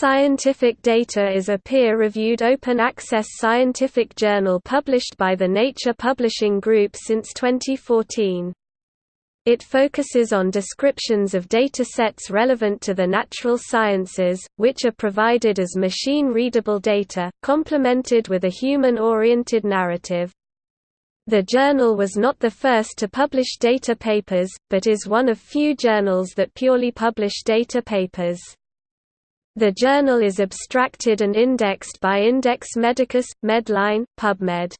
Scientific Data is a peer-reviewed open-access scientific journal published by the Nature Publishing Group since 2014. It focuses on descriptions of data sets relevant to the natural sciences, which are provided as machine-readable data, complemented with a human-oriented narrative. The journal was not the first to publish data papers, but is one of few journals that purely publish data papers. The journal is abstracted and indexed by Index Medicus, Medline, PubMed.